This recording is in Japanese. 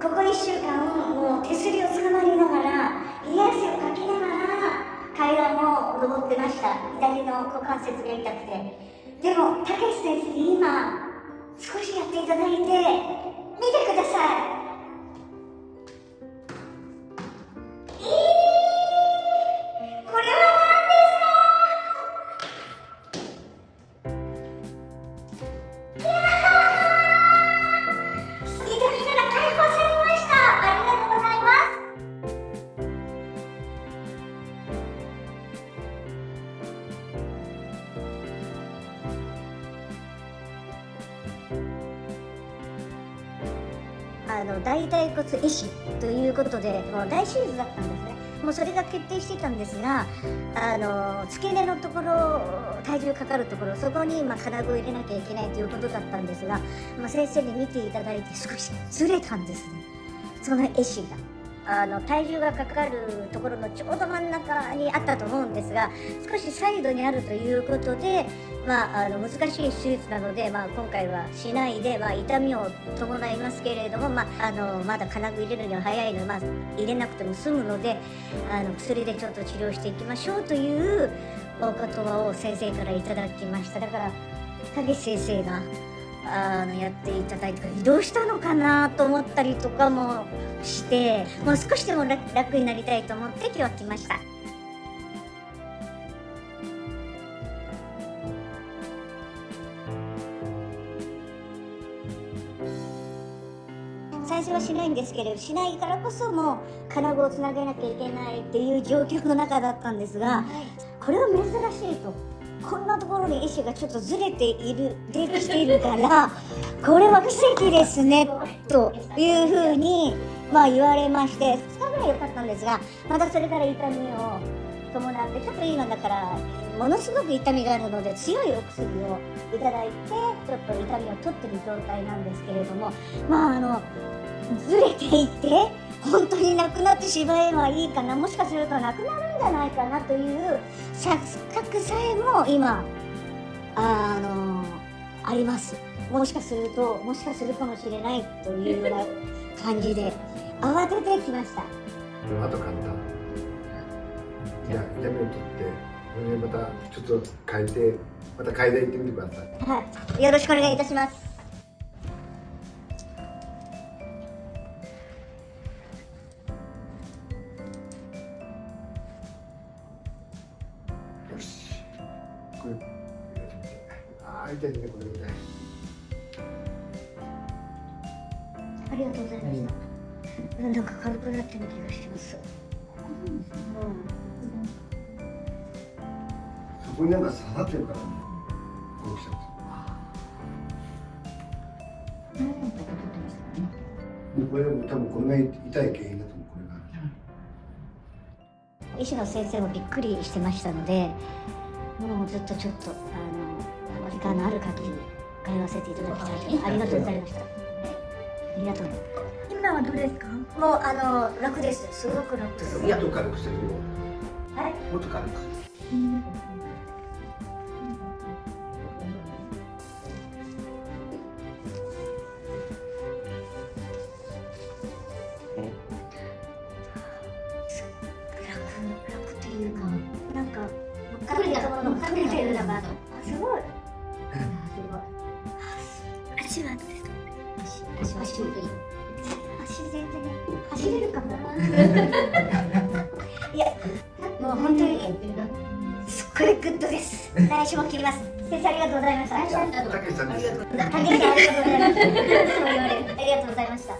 ここ1週間もう手すりをつかまりながら冷や汗をかきながら階段を登ってました。左の股関節が痛くて。でもたけし先生に今少しやっていただいて見てください。あの大腿骨壊死ということでもう大手術だったんですねもうそれが決定してたんですがあの付け根のところ体重かかるところそこに、まあ、金具を入れなきゃいけないということだったんですが、まあ、先生に見ていただいて少しずれたんですねその壊死が。あの体重がかかるところのちょうど真ん中にあったと思うんですが少しサイドにあるということで、まあ、あの難しい手術なので、まあ、今回はしないで、まあ、痛みを伴いますけれども、まあ、あのまだ金具入れるには早いので、まあ、入れなくても済むのであの薬でちょっと治療していきましょうというお言葉を先生からいただきました。だから田口先生があのやっていただいて移動したのかなと思ったりとかもしてもう少しでも楽になりたいと思って今日来ました。最初はしないんですけれどしないからこそもう金具をつなげなきゃいけないっていう状況の中だったんですがこれは珍しいとこんなところに石がちょっとずれている出てきているからこれは奇跡ですねというふうにまあ言われまして2日ぐらい良かったんですがまたそれから痛みを伴ってちょっと今だからものすごく痛みがあるので強いお薬をいただいてちょっと痛みを取ってる状態なんですけれどもまああのずれていて本当になくなってしまえばいいかなもしかするとなくなるんじゃないかなという錯覚さえも今あのあります。もしかするともしかするかもしれないというような感じで慌ててきました。あと簡単。いや痛みを取ってまたちょっと変えてまた階段行ってみてください。はい。よろしくお願いいたしますこれああ痛いねこれ痛いありがとうございました、なん。か軽くなってる気がします、うん。そこになんか刺さってるからねこうきちゃっこれも多分これが痛い原因だと思うこれが。医師の先生もびっくりしてましたのでもうずっとちょっとあのお時間のある限り通わせていただきたいとありがとうございました。ありがとう今はどうですか？もうあの楽ですすごく楽です。もっと軽くしてるよはい。もっと軽く楽たところも隠れてるのがすごい。すごい。足はどうですか足足足足全然走れるかもい。やもう本当にすっごい。グッドです来週も切ります先生ありがとうござい。ましたたけしさんです竹内さんありがとうござい。ましたい。つも言われるありがとうござい。ました